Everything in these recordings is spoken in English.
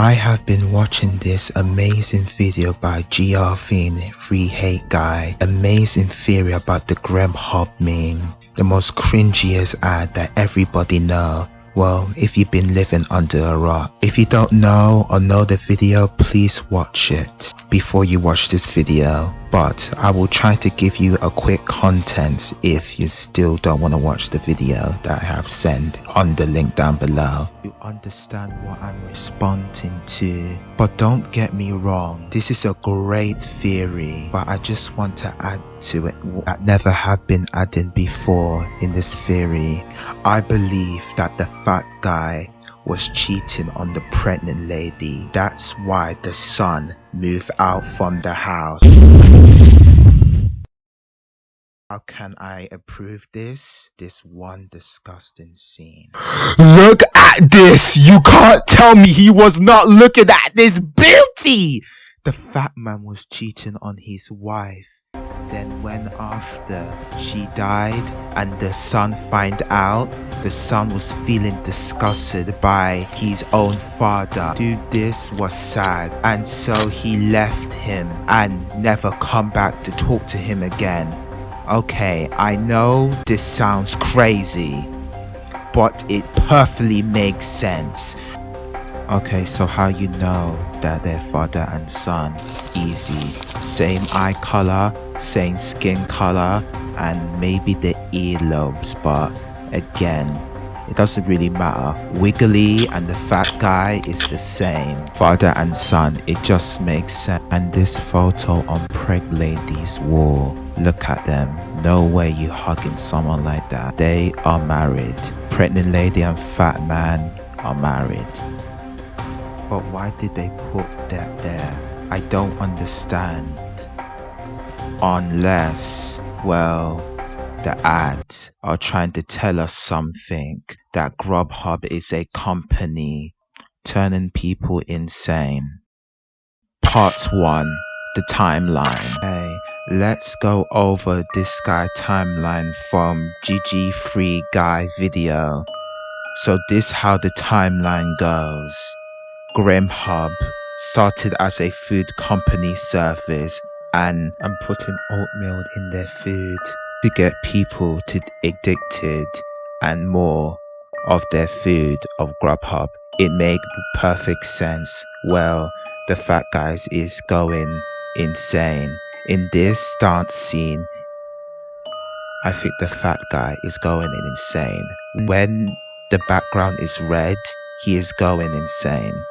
I have been watching this amazing video by GRFin Free Hate Guy, amazing theory about the Grubhub meme, the most cringiest ad that everybody know well, if you've been living under a rock. If you don't know or know the video, please watch it before you watch this video. But I will try to give you a quick content if you still don't want to watch the video that I have sent on the link down below. You understand what I'm responding to. But don't get me wrong, this is a great theory, but I just want to add to it that never have been added before in this theory. I believe that the fat guy was cheating on the pregnant lady. That's why the son moved out from the house. How can I approve this? This one disgusting scene. Look at this! You can't tell me he was not looking at this beauty! The fat man was cheating on his wife. Then when after she died and the son find out, the son was feeling disgusted by his own father. Dude, this was sad and so he left him and never come back to talk to him again. Okay, I know this sounds crazy, but it perfectly makes sense. Okay, so how you know that they're father and son? Easy. Same eye color, same skin color, and maybe the earlobes, but again, it doesn't really matter. Wiggly and the fat guy is the same. Father and son, it just makes sense. And this photo on Preg Lady's wall, look at them. No way you hugging someone like that. They are married. Pregnant lady and fat man are married. But why did they put that there? I don't understand. Unless, well, the ads are trying to tell us something that Grubhub is a company turning people insane. Part 1 The Timeline. Hey, let's go over this guy timeline from GG Free Guy video. So this how the timeline goes. Grubhub started as a food company service and, and putting oatmeal in their food to get people to addicted and more of their food of Grubhub. It made perfect sense. Well, the fat guys is going insane. In this dance scene, I think the fat guy is going insane. When the background is red, he is going insane.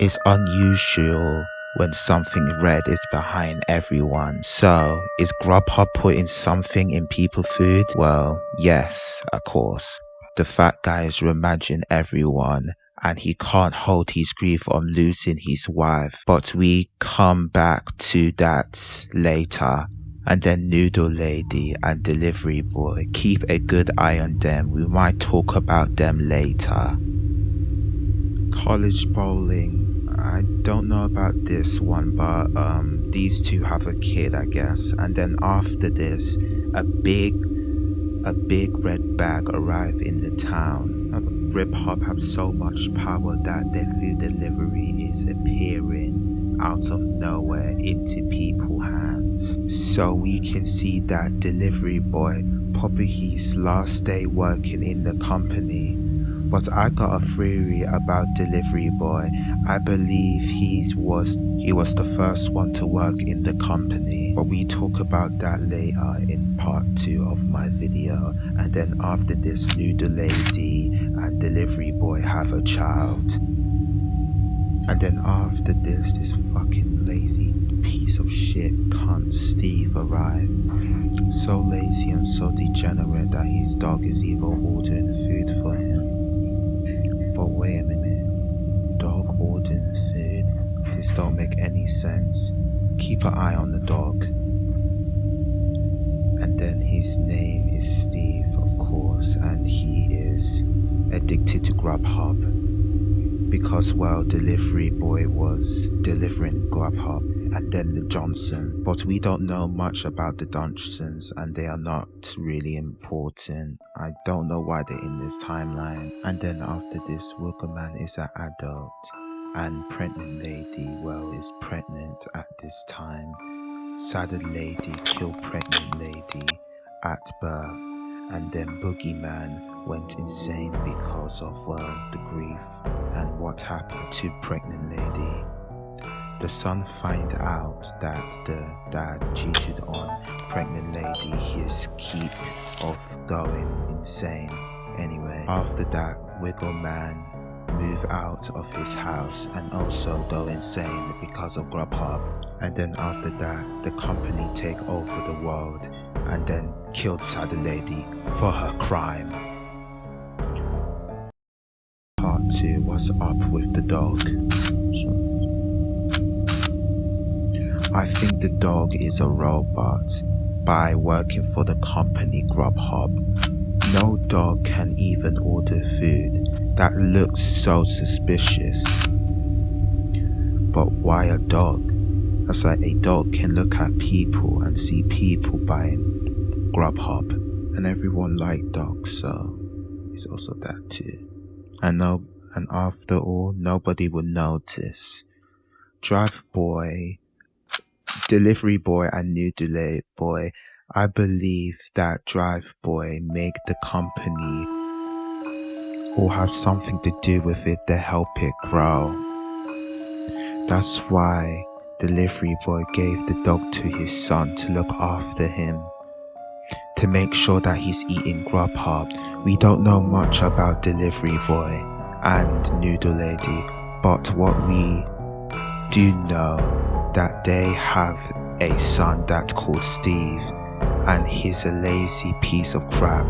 It's unusual when something red is behind everyone. So, is Grubhub putting something in people food? Well, yes, of course. The fat guy is remaging everyone and he can't hold his grief on losing his wife. But we come back to that later. And then Noodle Lady and Delivery Boy, keep a good eye on them. We might talk about them later. College bowling I don't know about this one, but um, these two have a kid, I guess. And then after this, a big, a big red bag arrive in the town. Grubhub have so much power that their food delivery is appearing out of nowhere into people's hands. So we can see that delivery boy, probably his last day working in the company, but I got a theory about Delivery Boy. I believe he was he was the first one to work in the company. But we talk about that later in part 2 of my video. And then after this Noodle Lady and Delivery Boy have a child. And then after this, this fucking lazy piece of shit cunt Steve arrived. So lazy and so degenerate that his dog is even ordering food for him. Wait a minute. Dog ordering food? This don't make any sense. Keep an eye on the dog. And then his name is Steve, of course, and he is addicted to Grubhub. Because, while Delivery Boy was delivering Grubhub and then the Johnson. But we don't know much about the Johnsons and they are not really important. I don't know why they're in this timeline. And then after this, Wiggle Man is an adult. and pregnant lady, well, is pregnant at this time. Sad lady killed pregnant lady at birth, and then boogeyman went insane because of well, the grief and what happened to pregnant lady. The son find out that the dad cheated on pregnant lady. His keep of going insane. Anyway, after that, Wiggle Man move out of his house and also go insane because of Grubhub. And then after that, the company take over the world and then killed Sad Lady for her crime. Part 2 was up with the dog. I think the dog is a robot by working for the company Grubhub. No dog can even order food that looks so suspicious. But why a dog? That's like a dog can look at people and see people buying Grubhub and everyone like dogs so it's also that too. And no and after all nobody would notice. Drive boy Delivery Boy and Noodle Boy, I believe that Drive Boy make the company or have something to do with it to help it grow. That's why Delivery Boy gave the dog to his son to look after him. To make sure that he's eating Grubhub. We don't know much about Delivery Boy and Noodle Lady, but what we do know that they have a son that's called Steve and he's a lazy piece of crap.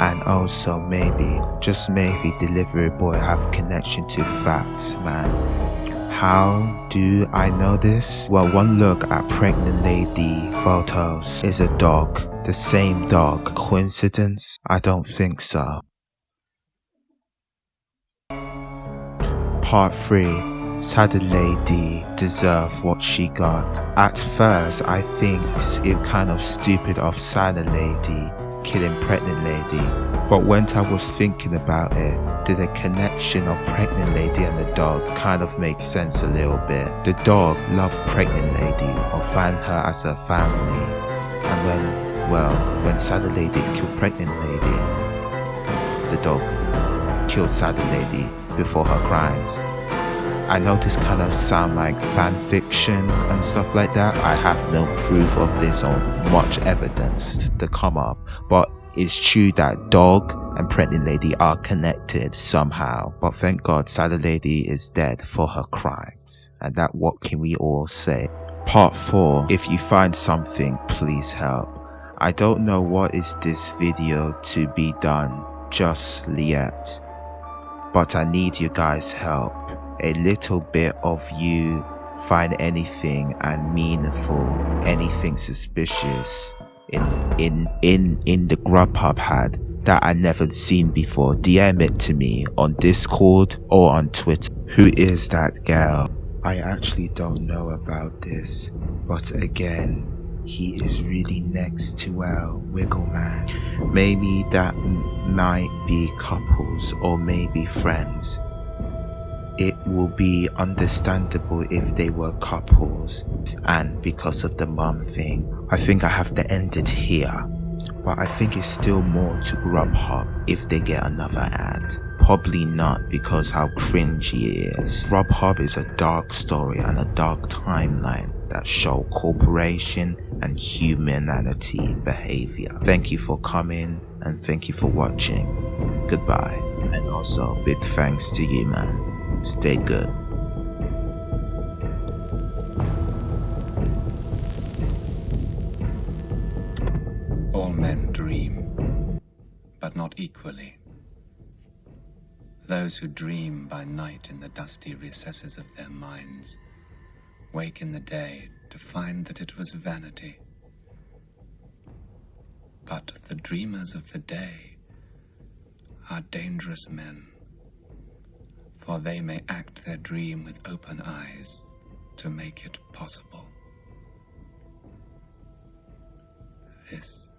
And also maybe just maybe delivery boy have connection to fat man. How do i know this? Well one look at pregnant lady photos. Is a dog. The same dog. Coincidence? I don't think so. Part 3 Sad lady deserve what she got. At first, I think it kind of stupid of sad lady killing pregnant lady. But when I was thinking about it, did the connection of pregnant lady and the dog kind of make sense a little bit. The dog loved pregnant lady or find her as a family. And when, well, when sad lady killed pregnant lady, the dog killed sad lady before her crimes. I know this kind of sound like fan fiction and stuff like that. I have no proof of this or much evidence to come up, but it's true that dog and pregnant lady are connected somehow. But thank God, sad lady is dead for her crimes, and that what can we all say? Part 4 If you find something, please help. I don't know what is this video to be done just yet, but I need you guys' help a little bit of you find anything and meaningful, anything suspicious in in in in the Grubhub had that I never seen before, DM it to me on Discord or on Twitter. Who is that girl? I actually don't know about this, but again, he is really next to our Wiggle Man. Maybe that might be couples or maybe friends it will be understandable if they were couples. And because of the mum thing I think I have to end it here. But I think it's still more to Grubhub if they get another ad. Probably not because how cringy it is. Grubhub is a dark story and a dark timeline that show corporation and humanity behavior. Thank you for coming and thank you for watching. Goodbye. And also big thanks to you man Stay good. All men dream, but not equally. Those who dream by night in the dusty recesses of their minds wake in the day to find that it was vanity. But the dreamers of the day are dangerous men for they may act their dream with open eyes to make it possible. This